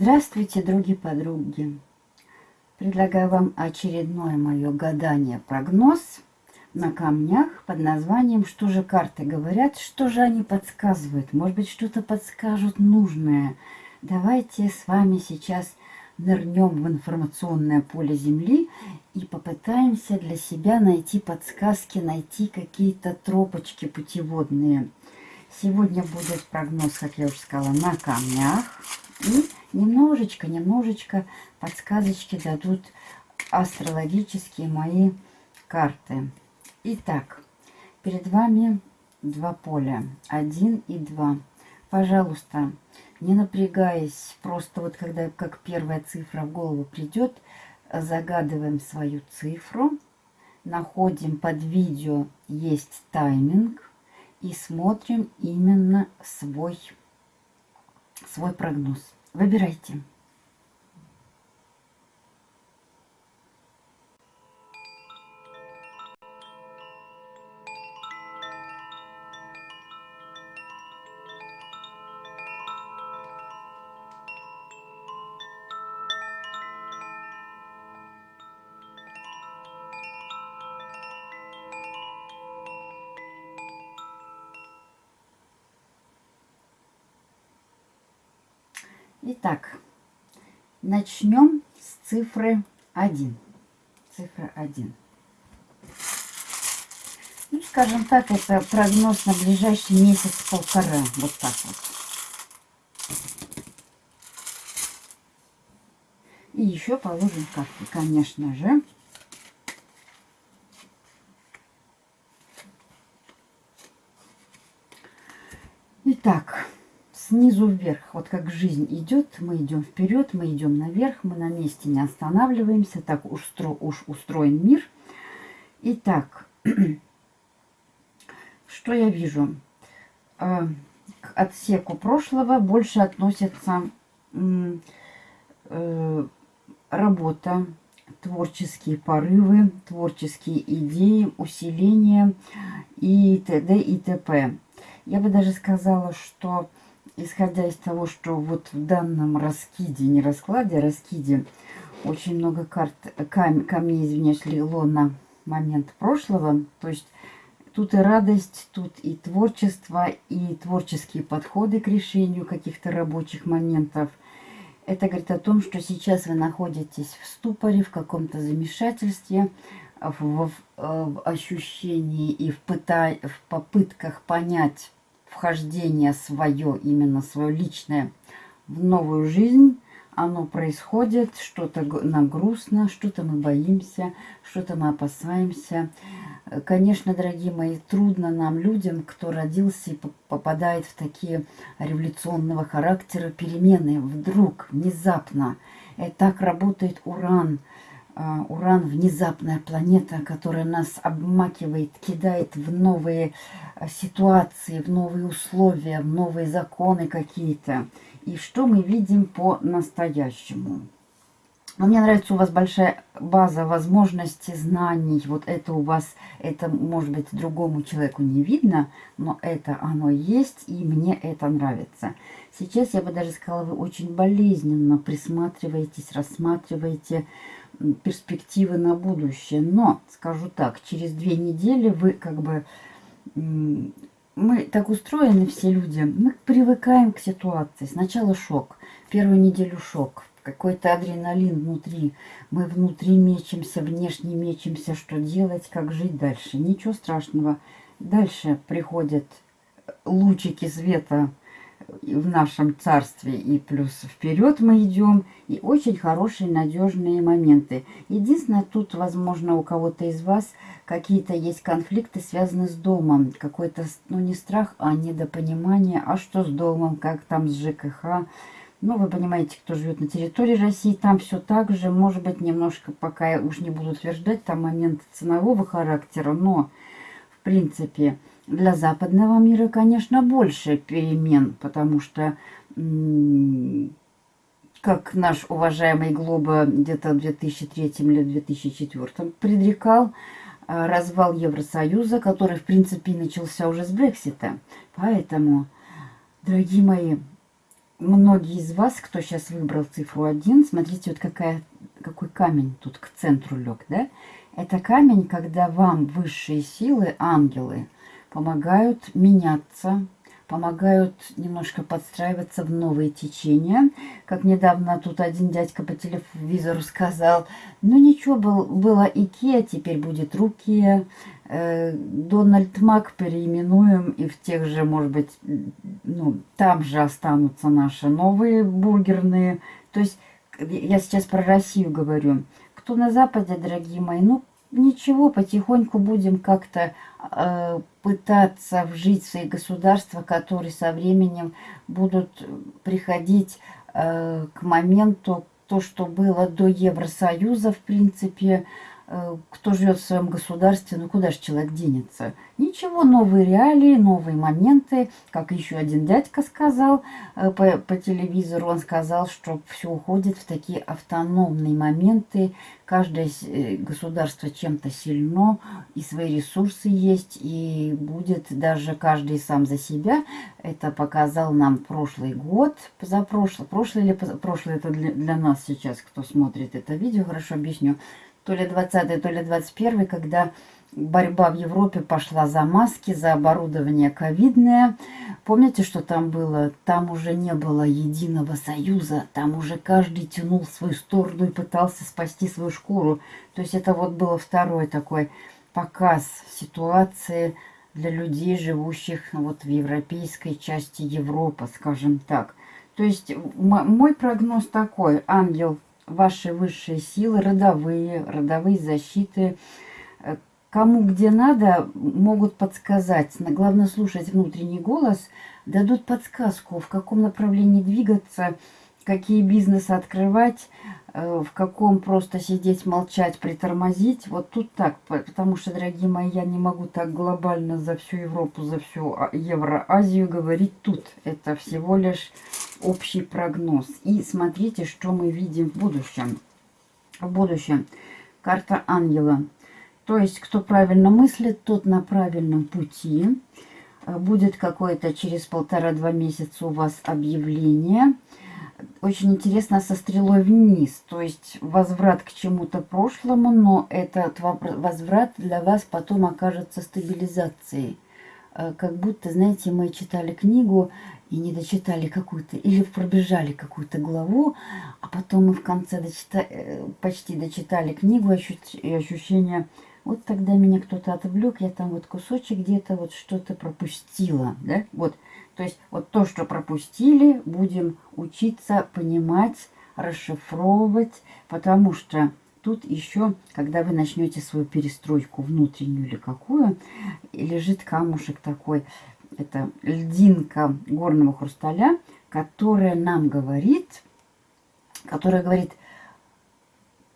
Здравствуйте, други-подруги! Предлагаю вам очередное мое гадание-прогноз на камнях под названием «Что же карты говорят? Что же они подсказывают? Может быть, что-то подскажут нужное?» Давайте с вами сейчас нырнем в информационное поле Земли и попытаемся для себя найти подсказки, найти какие-то тропочки путеводные. Сегодня будет прогноз, как я уже сказала, на камнях. И немножечко, немножечко подсказочки дадут астрологические мои карты. Итак, перед вами два поля, один и два. Пожалуйста, не напрягаясь, просто вот когда как первая цифра в голову придет, загадываем свою цифру, находим под видео есть тайминг и смотрим именно свой, свой прогноз. Выбирайте. Итак, начнем с цифры 1. Цифра 1. Ну, скажем так, это прогноз на ближайший месяц-полтора. Вот так вот. И еще положим карты, конечно же. Итак, снизу вверх. Вот как жизнь идет, мы идем вперед, мы идем наверх, мы на месте не останавливаемся. Так уж, устро, уж устроен мир. Итак, что я вижу? Э, к отсеку прошлого больше относятся э, работа, творческие порывы, творческие идеи, усиление и т.д. и т.п. Я бы даже сказала, что исходя из того, что вот в данном раскиде, не раскладе, а раскиде, очень много карт, кам, камней, извиняюсь, лило на момент прошлого. То есть тут и радость, тут и творчество, и творческие подходы к решению каких-то рабочих моментов. Это говорит о том, что сейчас вы находитесь в ступоре, в каком-то замешательстве, в, в, в ощущении и в, пыта, в попытках понять, вхождение свое, именно свое личное, в новую жизнь, оно происходит, что-то нам грустно, что-то мы боимся, что-то мы опасаемся. Конечно, дорогие мои, трудно нам, людям, кто родился и попадает в такие революционного характера перемены, вдруг, внезапно. И так работает уран – Уран – внезапная планета, которая нас обмакивает, кидает в новые а, ситуации, в новые условия, в новые законы какие-то. И что мы видим по-настоящему? Но мне нравится, у вас большая база возможностей, знаний. Вот это у вас, это может быть другому человеку не видно, но это оно есть, и мне это нравится. Сейчас я бы даже сказала, вы очень болезненно присматриваетесь, рассматриваете перспективы на будущее. Но, скажу так, через две недели вы как бы... Мы так устроены все люди, мы привыкаем к ситуации. Сначала шок, первую неделю шок, какой-то адреналин внутри. Мы внутри мечемся, внешне мечемся, что делать, как жить дальше. Ничего страшного. Дальше приходят лучики света, в нашем царстве и плюс вперед мы идем. И очень хорошие, надежные моменты. Единственное, тут, возможно, у кого-то из вас какие-то есть конфликты, связанные с домом. Какой-то, ну, не страх, а недопонимание. А что с домом, как там с ЖКХ? Ну, вы понимаете, кто живет на территории России, там все так же. Может быть, немножко, пока я уж не буду утверждать, там момент ценового характера, но, в принципе, для западного мира, конечно, больше перемен, потому что, как наш уважаемый Глоба где-то в 2003 или 2004 предрекал, э, развал Евросоюза, который, в принципе, начался уже с Брексита. Поэтому, дорогие мои, многие из вас, кто сейчас выбрал цифру 1, смотрите, вот какая, какой камень тут к центру лег, да? Это камень, когда вам высшие силы, ангелы, помогают меняться, помогают немножко подстраиваться в новые течения. Как недавно тут один дядька по телевизору сказал, ну ничего, был, была Икеа, теперь будет Рукия. Э, Дональд Мак переименуем, и в тех же, может быть, ну, там же останутся наши новые бургерные. То есть, я сейчас про Россию говорю. Кто на Западе, дорогие мои, ну, ничего, потихоньку будем как-то э, пытаться вжить в свои государства, которые со временем будут приходить э, к моменту, то, что было до Евросоюза, в принципе, кто живет в своем государстве, ну куда же человек денется? Ничего, новые реалии, новые моменты. Как еще один дядька сказал э, по, по телевизору, он сказал, что все уходит в такие автономные моменты. Каждое э, государство чем-то сильно, и свои ресурсы есть, и будет даже каждый сам за себя. Это показал нам прошлый год, позапрошлый. Прошлый или позапрошлый, это для, для нас сейчас, кто смотрит это видео, хорошо объясню то ли 20 то ли 21 когда борьба в Европе пошла за маски, за оборудование ковидное. Помните, что там было? Там уже не было единого союза, там уже каждый тянул свою сторону и пытался спасти свою шкуру. То есть это вот был второй такой показ ситуации для людей, живущих вот в европейской части Европы, скажем так. То есть мой прогноз такой, ангел ваши высшие силы, родовые, родовые защиты, э, кому где надо, могут подсказать. Главное слушать внутренний голос, дадут подсказку, в каком направлении двигаться, какие бизнесы открывать, э, в каком просто сидеть, молчать, притормозить. Вот тут так, потому что, дорогие мои, я не могу так глобально за всю Европу, за всю а, Евроазию говорить тут. Это всего лишь общий прогноз. И смотрите, что мы видим в будущем. В будущем карта ангела. То есть, кто правильно мыслит, тот на правильном пути. Э, будет какое-то через полтора-два месяца у вас объявление. Очень интересно со стрелой вниз. То есть, возврат к чему-то прошлому, но этот возврат для вас потом окажется стабилизацией. Э, как будто, знаете, мы читали книгу, и не дочитали какую-то, или пробежали какую-то главу, а потом мы в конце дочита, э, почти дочитали книгу и ощущение, вот тогда меня кто-то отвлек, я там вот кусочек где-то вот что-то пропустила, да, вот, то есть вот то, что пропустили, будем учиться понимать, расшифровывать, потому что тут еще, когда вы начнете свою перестройку внутреннюю или какую, лежит камушек такой, это льдинка горного хрусталя, которая нам говорит, которая говорит,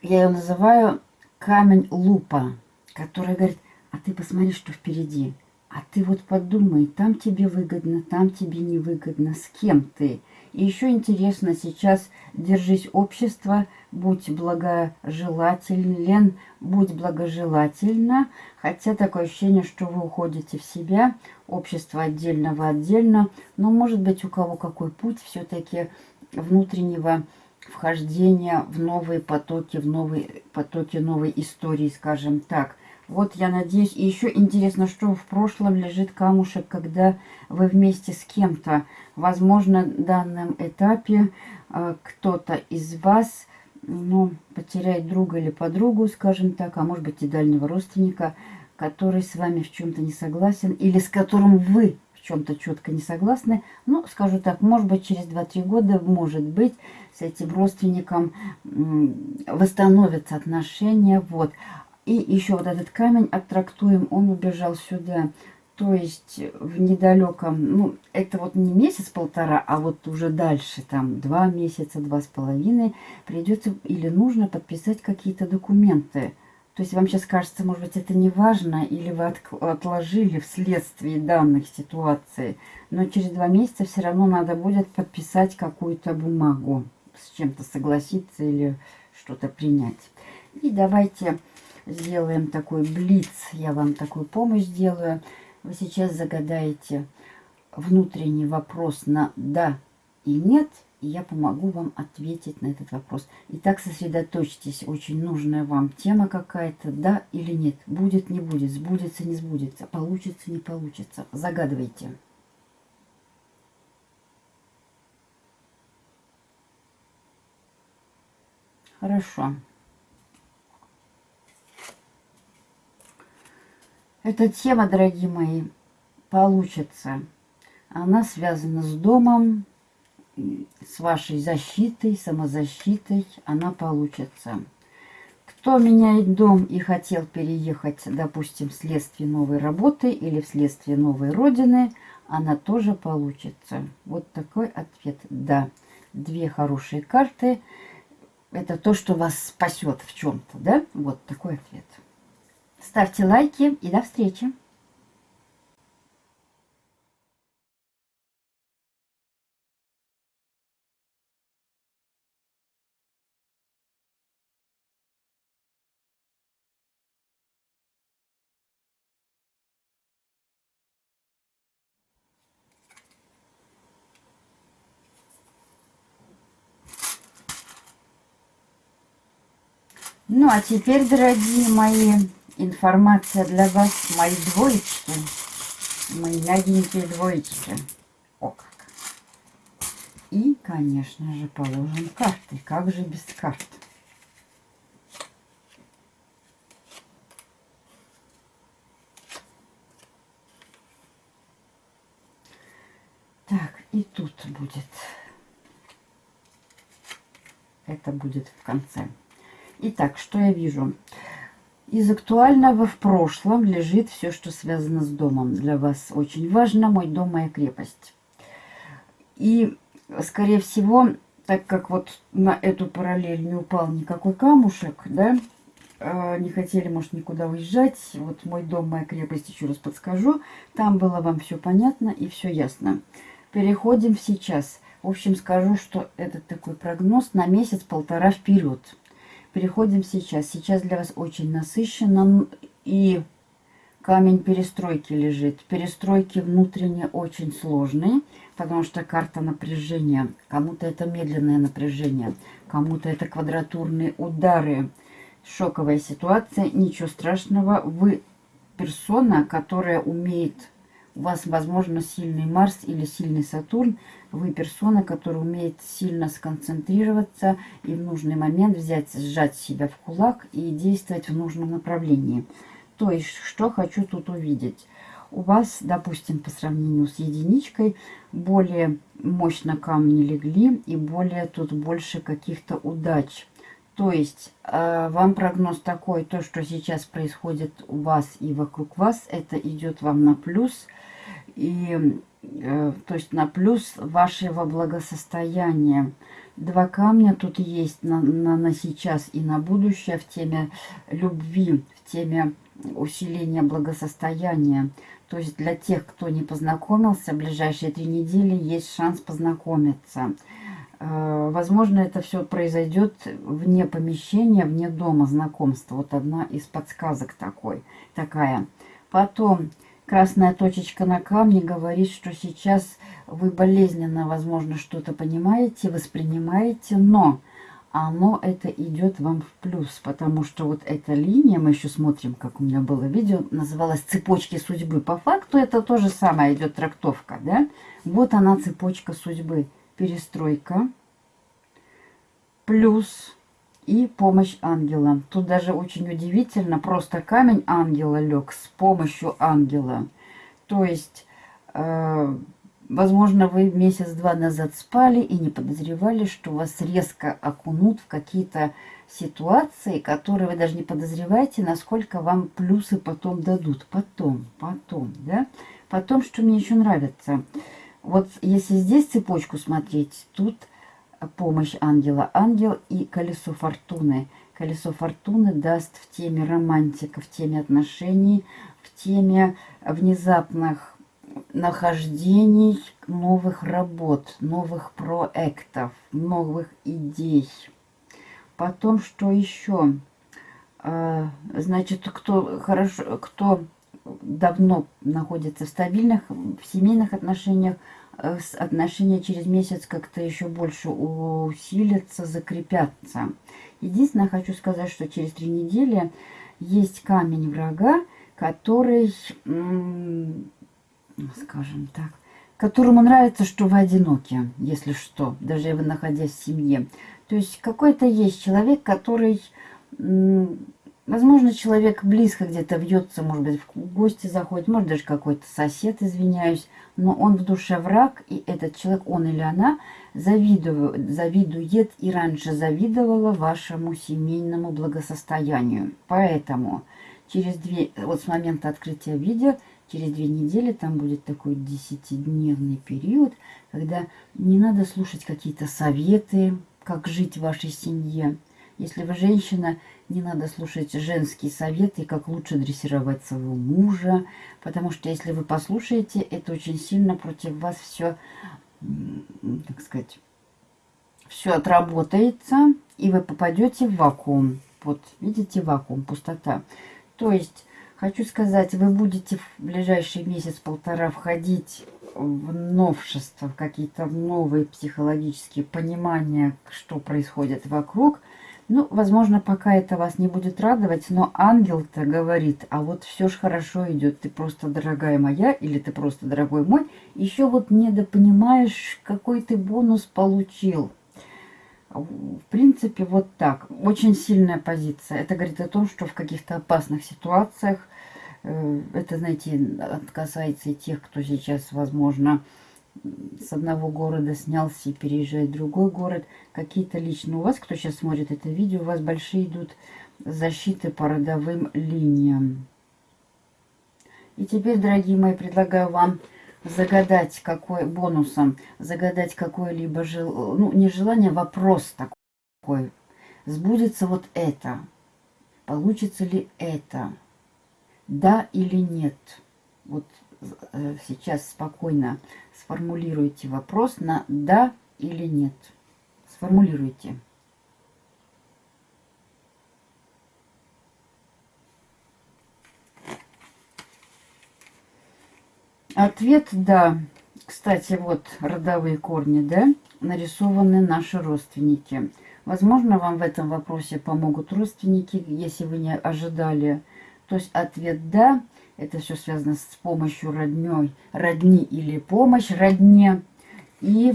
я ее называю камень лупа, которая говорит, а ты посмотри, что впереди. А ты вот подумай, там тебе выгодно, там тебе невыгодно, с кем ты. И еще интересно, сейчас держись общества, будь благожелателен, будь благожелательна. Хотя такое ощущение, что вы уходите в себя, общество отдельного отдельно. Но может быть у кого какой путь все-таки внутреннего вхождения в новые потоки, в новые потоки новой истории, скажем так. Вот я надеюсь. И еще интересно, что в прошлом лежит камушек, когда вы вместе с кем-то. Возможно, в данном этапе э, кто-то из вас ну, потеряет друга или подругу, скажем так, а может быть и дальнего родственника, который с вами в чем-то не согласен, или с которым вы в чем-то четко не согласны. Ну, скажу так, может быть, через 2-3 года, может быть, с этим родственником восстановятся отношения. Вот. И еще вот этот камень оттрактуем, он убежал сюда. То есть в недалеком, ну, это вот не месяц-полтора, а вот уже дальше, там, два месяца, два с половиной, придется или нужно подписать какие-то документы. То есть вам сейчас кажется, может быть, это не важно, или вы от, отложили вследствие данных ситуаций, но через два месяца все равно надо будет подписать какую-то бумагу, с чем-то согласиться или что-то принять. И давайте сделаем такой блиц, я вам такую помощь сделаю. Вы сейчас загадаете внутренний вопрос на «да» и нет, и я помогу вам ответить на этот вопрос. Итак, сосредоточьтесь, очень нужная вам тема какая-то, да или нет, будет, не будет, сбудется, не сбудется, получится, не получится. Загадывайте. Хорошо. Эта тема, дорогие мои, получится. Она связана с домом, с вашей защитой, самозащитой. Она получится. Кто меняет дом и хотел переехать, допустим, вследствие новой работы или вследствие новой родины, она тоже получится. Вот такой ответ. Да, две хорошие карты. Это то, что вас спасет в чем-то, да? Вот такой ответ. Ставьте лайки и до встречи! Ну, а теперь, дорогие мои, информация для вас, мои двоечки, мои мягенькие двоечки. О как! И, конечно же, положим карты. Как же без карт? Так, и тут будет. Это будет в конце. Итак, что я вижу? Из актуального в прошлом лежит все, что связано с домом. Для вас очень важно мой дом, моя крепость. И, скорее всего, так как вот на эту параллель не упал никакой камушек, да, э, не хотели, может, никуда уезжать. Вот мой дом, моя крепость, еще раз подскажу. Там было вам все понятно и все ясно. Переходим сейчас. В общем, скажу, что этот такой прогноз на месяц-полтора вперед. Переходим сейчас. Сейчас для вас очень насыщенно. И камень перестройки лежит. Перестройки внутренне очень сложные, потому что карта напряжения. Кому-то это медленное напряжение, кому-то это квадратурные удары. Шоковая ситуация, ничего страшного. Вы персона, которая умеет у вас, возможно, сильный Марс или сильный Сатурн. Вы персона, которая умеет сильно сконцентрироваться и в нужный момент взять, сжать себя в кулак и действовать в нужном направлении. То есть, что хочу тут увидеть? У вас, допустим, по сравнению с единичкой, более мощно камни легли и более тут больше каких-то удач. То есть э, вам прогноз такой, то, что сейчас происходит у вас и вокруг вас, это идет вам на плюс – и э, то есть на плюс вашего благосостояния. Два камня тут есть на, на, на сейчас и на будущее в теме любви, в теме усиления благосостояния. То есть для тех, кто не познакомился, в ближайшие три недели есть шанс познакомиться. Э, возможно, это все произойдет вне помещения, вне дома знакомства. Вот одна из подсказок такой, такая. Потом Красная точечка на камне говорит, что сейчас вы болезненно, возможно, что-то понимаете, воспринимаете, но оно это идет вам в плюс, потому что вот эта линия, мы еще смотрим, как у меня было видео, называлась «Цепочки судьбы». По факту это то же самое идет трактовка, да? Вот она, цепочка судьбы. Перестройка плюс и помощь ангела. Тут даже очень удивительно, просто камень ангела лег с помощью ангела. То есть, э, возможно, вы месяц-два назад спали и не подозревали, что вас резко окунут в какие-то ситуации, которые вы даже не подозреваете, насколько вам плюсы потом дадут. Потом, потом, да? Потом, что мне еще нравится. Вот если здесь цепочку смотреть, тут помощь ангела. Ангел и колесо фортуны. Колесо фортуны даст в теме романтика, в теме отношений, в теме внезапных нахождений новых работ, новых проектов, новых идей. Потом, что еще? А, значит, кто хорошо, кто давно находится в стабильных, в семейных отношениях, э, отношения через месяц как-то еще больше усилятся, закрепятся. Единственное, хочу сказать, что через три недели есть камень врага, который, скажем так, которому нравится, что вы одиноки, если что, даже вы находясь в семье. То есть какой-то есть человек, который, возможно, человек близко где-то вьется, может быть, в гости заходит, может, даже какой-то сосед, извиняюсь, но он в душе враг, и этот человек, он или она, завидует, завидует и раньше завидовала вашему семейному благосостоянию. Поэтому через две, вот с момента открытия видео, через две недели там будет такой десятидневный период, когда не надо слушать какие-то советы, как жить в вашей семье. Если вы женщина, не надо слушать женские советы, как лучше дрессировать своего мужа, потому что если вы послушаете, это очень сильно против вас все, так сказать, все отработается, и вы попадете в вакуум. Вот, видите, вакуум, пустота. То есть, хочу сказать, вы будете в ближайший месяц-полтора входить в новшества, в какие-то новые психологические понимания, что происходит вокруг. Ну, возможно, пока это вас не будет радовать, но ангел-то говорит, а вот все ж хорошо идет, ты просто дорогая моя, или ты просто дорогой мой, еще вот недопонимаешь, какой ты бонус получил. В принципе, вот так. Очень сильная позиция. Это говорит о том, что в каких-то опасных ситуациях, э, это, знаете, касается и тех, кто сейчас, возможно, с одного города снялся и переезжает в другой город. Какие-то лично у вас, кто сейчас смотрит это видео, у вас большие идут защиты по родовым линиям. И теперь, дорогие мои, предлагаю вам загадать какой бонусом, загадать какое-либо жел... ну, не желание, а вопрос такой. Сбудется вот это? Получится ли это? Да или нет? Вот сейчас спокойно сформулируйте вопрос на да или нет. Сформулируйте. Ответ «да». Кстати, вот родовые корни, да, нарисованы наши родственники. Возможно, вам в этом вопросе помогут родственники, если вы не ожидали. То есть ответ «да». Это все связано с помощью родней, родни или помощь родне. И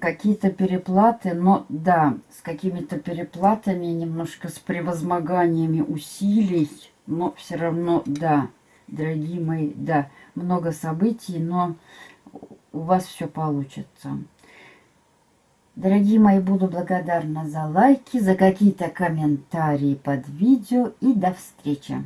какие-то переплаты, но да, с какими-то переплатами, немножко с превозмоганиями усилий, но все равно да, дорогие мои, да много событий, но у вас все получится. Дорогие мои, буду благодарна за лайки, за какие-то комментарии под видео и до встречи.